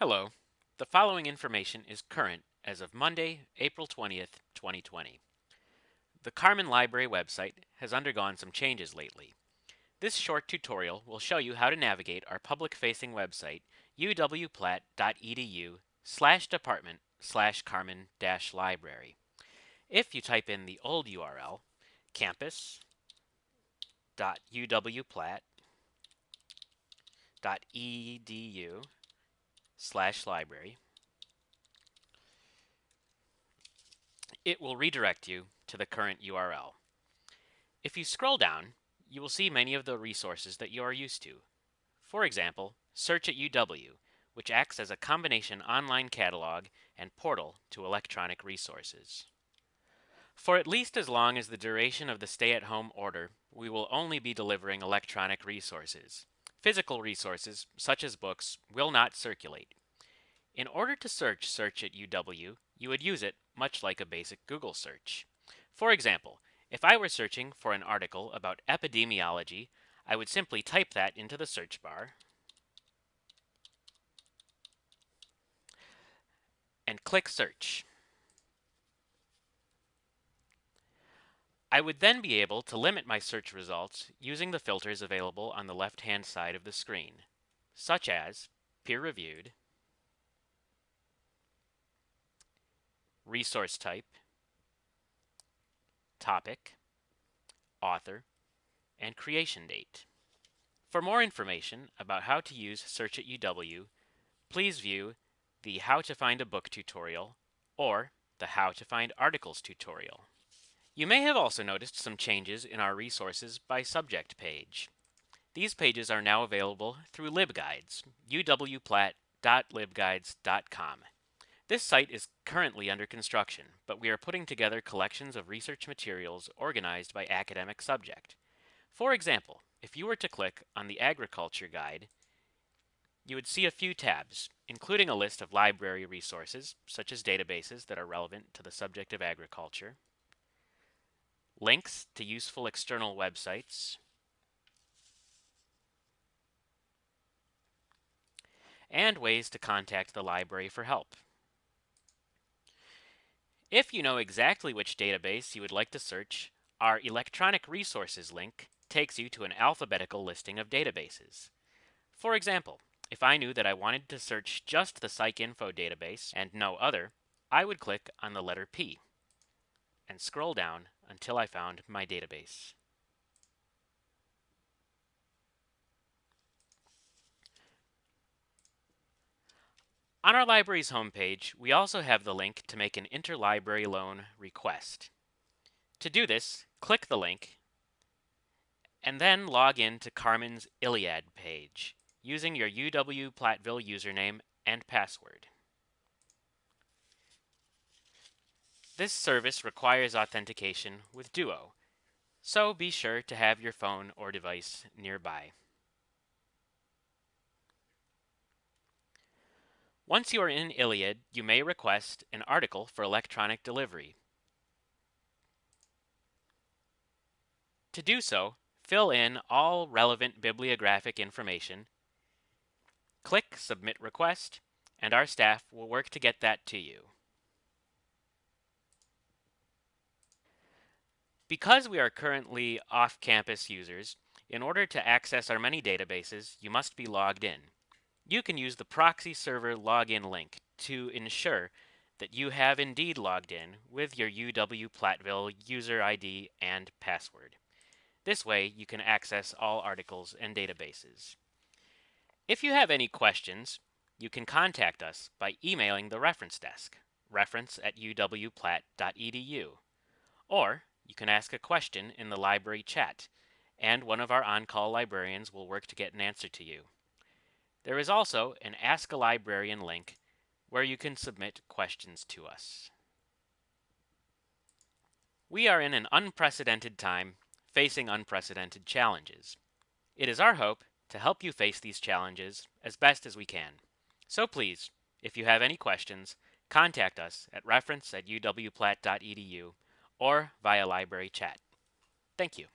Hello. The following information is current as of Monday, April 20th, 2020. The Karrmann Library website has undergone some changes lately. This short tutorial will show you how to navigate our public-facing website uwplatt.edu slash department slash karrmann dash library. If you type in the old URL, campus.uwplatt.edu slash library, it will redirect you to the current URL. If you scroll down, you will see many of the resources that you are used to. For example, Search at UW, which acts as a combination online catalog and portal to electronic resources. For at least as long as the duration of the stay-at-home order, we will only be delivering electronic resources. Physical resources, such as books, will not circulate. In order to search Search at UW, you would use it much like a basic Google search. For example, if I were searching for an article about epidemiology, I would simply type that into the search bar and click Search. I would then be able to limit my search results using the filters available on the left-hand side of the screen, such as peer-reviewed, resource type, topic, author, and creation date. For more information about how to use Search at UW, please view the How to Find a Book tutorial or the How to Find Articles tutorial. You may have also noticed some changes in our resources by subject page. These pages are now available through LibGuides, uwplatt.libguides.com. This site is currently under construction, but we are putting together collections of research materials organized by academic subject. For example, if you were to click on the Agriculture Guide, you would see a few tabs, including a list of library resources, such as databases that are relevant to the subject of agriculture, links to useful external websites, and ways to contact the library for help. If you know exactly which database you would like to search, our Electronic Resources link takes you to an alphabetical listing of databases. For example, if I knew that I wanted to search just the PsycInfo database and no other, I would click on the letter P and scroll down until I found my database. On our library's homepage, we also have the link to make an interlibrary loan request. To do this, click the link and then log in to Karrmann's ILLiad page using your UW-Platteville username and password. This service requires authentication with Duo, so be sure to have your phone or device nearby. Once you are in ILLiad, you may request an article for electronic delivery. To do so, fill in all relevant bibliographic information, click Submit Request, and our staff will work to get that to you. Because we are currently off-campus users, in order to access our many databases, you must be logged in. You can use the proxy server login link to ensure that you have indeed logged in with your UW Platteville user ID and password. This way, you can access all articles and databases. If you have any questions, you can contact us by emailing the reference desk, reference at uwplatt.edu, or you can ask a question in the library chat, and one of our on-call librarians will work to get an answer to you. There is also an Ask a Librarian link where you can submit questions to us. We are in an unprecedented time facing unprecedented challenges. It is our hope to help you face these challenges as best as we can. So please, if you have any questions, contact us at reference at uwplatt.edu or via library chat. Thank you.